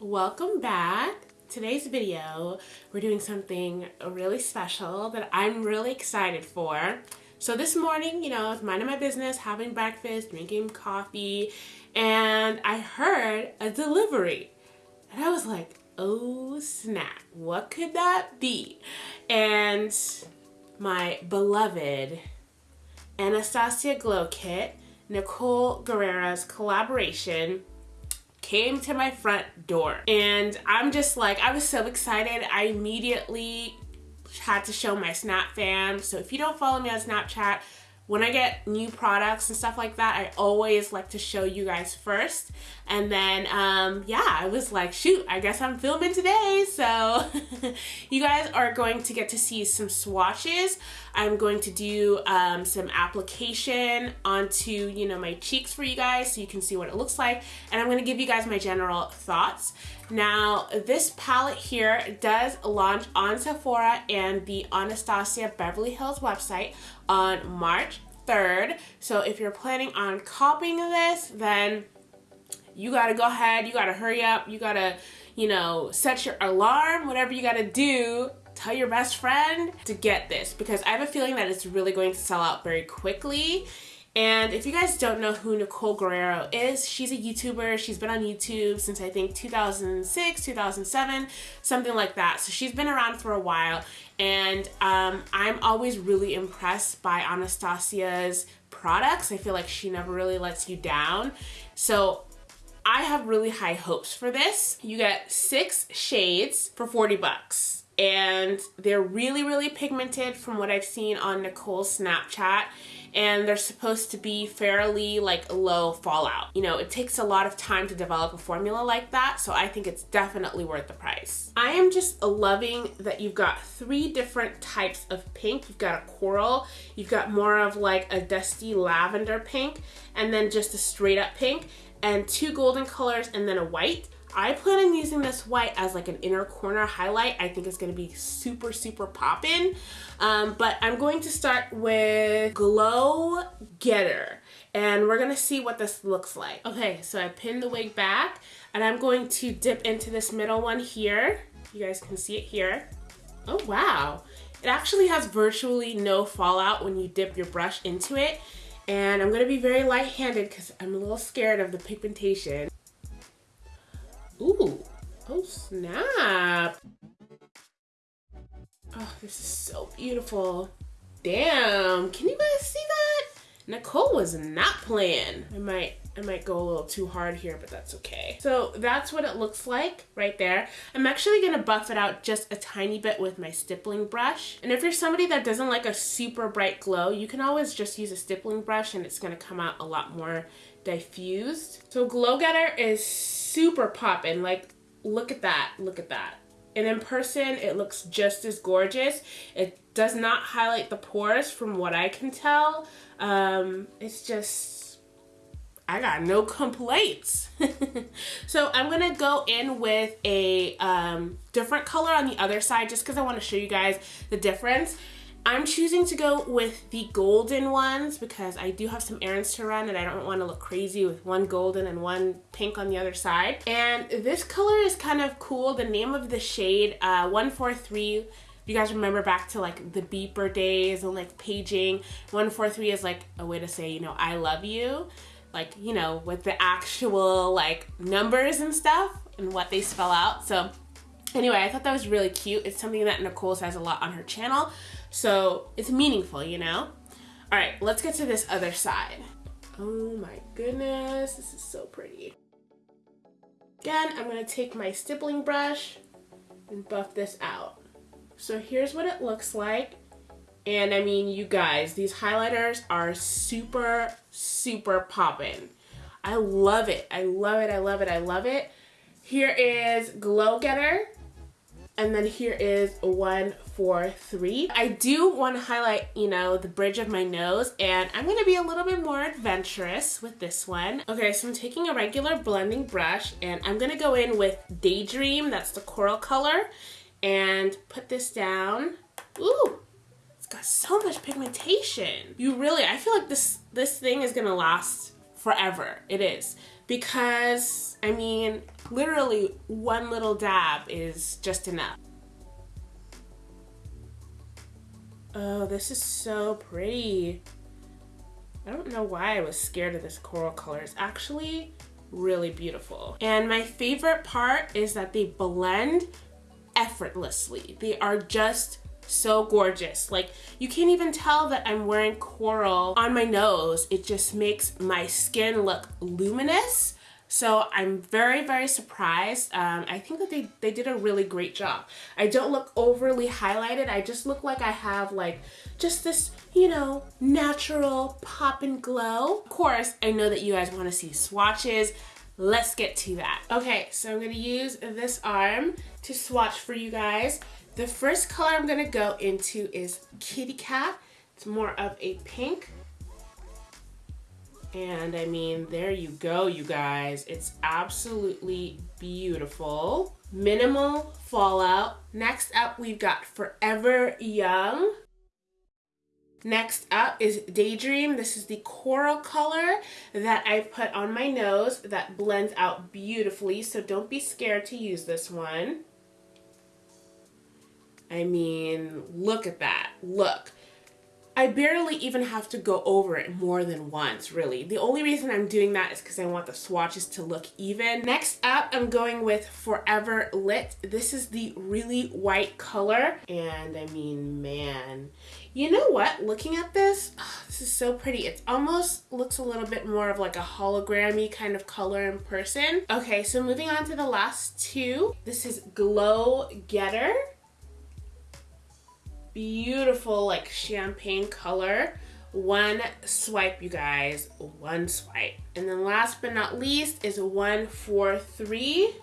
welcome back. Today's video, we're doing something really special that I'm really excited for. So this morning, you know, I was minding my business, having breakfast, drinking coffee, and I heard a delivery. And I was like, oh snap, what could that be? And my beloved Anastasia Glow Kit, Nicole Guerriero's collaboration came to my front door. And I'm just like, I was so excited. I immediately had to show my Snap fam. So if you don't follow me on Snapchat, when I get new products and stuff like that, I always like to show you guys first. And then, um, yeah, I was like, shoot, I guess I'm filming today. So you guys are going to get to see some swatches. I'm going to do um, some application onto, you know, my cheeks for you guys so you can see what it looks like. And I'm going to give you guys my general thoughts. Now, this palette here does launch on Sephora and the Anastasia Beverly Hills website on March 3rd. So if you're planning on copying this, then you gotta go ahead, you gotta hurry up, you gotta, you know, set your alarm, whatever you gotta do tell your best friend to get this because I have a feeling that it's really going to sell out very quickly and if you guys don't know who Nicole Guerriero is, she's a YouTuber. She's been on YouTube since I think 2006, 2007, something like that. So she's been around for a while. And um, I'm always really impressed by Anastasia's products. I feel like she never really lets you down. So I have really high hopes for this. You get six shades for 40 bucks and they're really, really pigmented from what I've seen on Nicole's Snapchat and they're supposed to be fairly like low fallout. You know, it takes a lot of time to develop a formula like that, so I think it's definitely worth the price. I am just loving that you've got three different types of pink. You've got a coral, you've got more of like a dusty lavender pink, and then just a straight up pink, and two golden colors, and then a white. I plan on using this white as like an inner corner highlight. I think it's gonna be super, super poppin'. Um, but I'm going to start with Glow Getter and we're gonna see what this looks like. Okay, so I pinned the wig back and I'm going to dip into this middle one here. You guys can see it here. Oh, wow. It actually has virtually no fallout when you dip your brush into it. And I'm gonna be very light-handed because I'm a little scared of the pigmentation. Snap. Oh, this is so beautiful. Damn, can you guys see that? Nicole was not playing. I might I might go a little too hard here, but that's okay. So that's what it looks like right there. I'm actually gonna buff it out just a tiny bit with my stippling brush. And if you're somebody that doesn't like a super bright glow, you can always just use a stippling brush and it's gonna come out a lot more diffused. So Glow Getter is super popping. Like, look at that, look at that. And in person, it looks just as gorgeous. It does not highlight the pores from what I can tell. Um, it's just, I got no complaints. so I'm gonna go in with a um, different color on the other side just because I wanna show you guys the difference. I'm choosing to go with the golden ones because I do have some errands to run and I don't want to look crazy with one golden and one pink on the other side. And this color is kind of cool. The name of the shade, uh, 143, you guys remember back to like the beeper days and like paging, 143 is like a way to say, you know, I love you. Like, you know, with the actual like numbers and stuff and what they spell out. So anyway, I thought that was really cute. It's something that Nicole says a lot on her channel. So it's meaningful, you know? All right, let's get to this other side. Oh my goodness, this is so pretty. Again, I'm gonna take my stippling brush and buff this out. So here's what it looks like. And I mean, you guys, these highlighters are super, super poppin'. I love it. I love it. I love it. I love it. Here is Glow Getter. And then here is one, four, three. I do want to highlight, you know, the bridge of my nose and I'm going to be a little bit more adventurous with this one. Okay, so I'm taking a regular blending brush and I'm going to go in with Daydream, that's the coral color, and put this down. Ooh, it's got so much pigmentation. You really, I feel like this, this thing is going to last forever. It is because, I mean, literally one little dab is just enough. Oh, this is so pretty. I don't know why I was scared of this coral color. It's actually really beautiful. And my favorite part is that they blend effortlessly. They are just so gorgeous. Like you can't even tell that I'm wearing coral on my nose. It just makes my skin look luminous. So I'm very, very surprised. Um, I think that they, they did a really great job. I don't look overly highlighted. I just look like I have like just this, you know, natural pop and glow. Of course, I know that you guys wanna see swatches. Let's get to that. Okay, so I'm gonna use this arm to swatch for you guys. The first color I'm gonna go into is Kitty Cat. It's more of a pink. And I mean, there you go, you guys. It's absolutely beautiful. Minimal fallout. Next up, we've got Forever Young. Next up is Daydream. This is the coral color that I put on my nose that blends out beautifully, so don't be scared to use this one. I mean, look at that. Look. I barely even have to go over it more than once, really. The only reason I'm doing that is because I want the swatches to look even. Next up, I'm going with Forever Lit. This is the really white color. And I mean, man, you know what? Looking at this, oh, this is so pretty. It almost looks a little bit more of like a hologrammy kind of color in person. Okay, so moving on to the last two. This is Glow Getter beautiful like champagne color. One swipe you guys. One swipe. And then last but not least is one four three.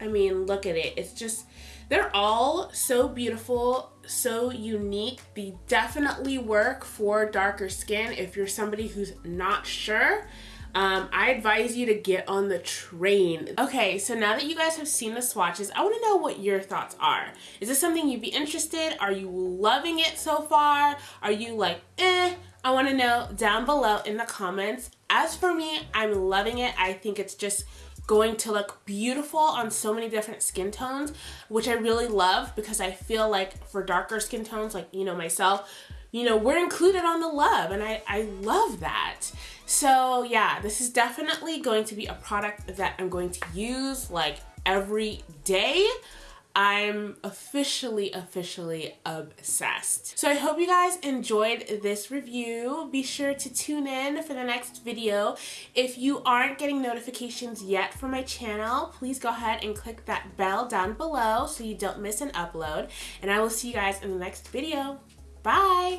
I mean look at it. It's just they're all so beautiful so unique. They definitely work for darker skin if you're somebody who's not sure um, I advise you to get on the train. Okay, so now that you guys have seen the swatches, I wanna know what your thoughts are. Is this something you'd be interested? Are you loving it so far? Are you like, eh? I wanna know down below in the comments. As for me, I'm loving it. I think it's just going to look beautiful on so many different skin tones, which I really love because I feel like for darker skin tones, like, you know, myself, you know, we're included on the love and I, I love that. So yeah, this is definitely going to be a product that I'm going to use like every day. I'm officially, officially obsessed. So I hope you guys enjoyed this review. Be sure to tune in for the next video. If you aren't getting notifications yet for my channel, please go ahead and click that bell down below so you don't miss an upload. And I will see you guys in the next video. Bye!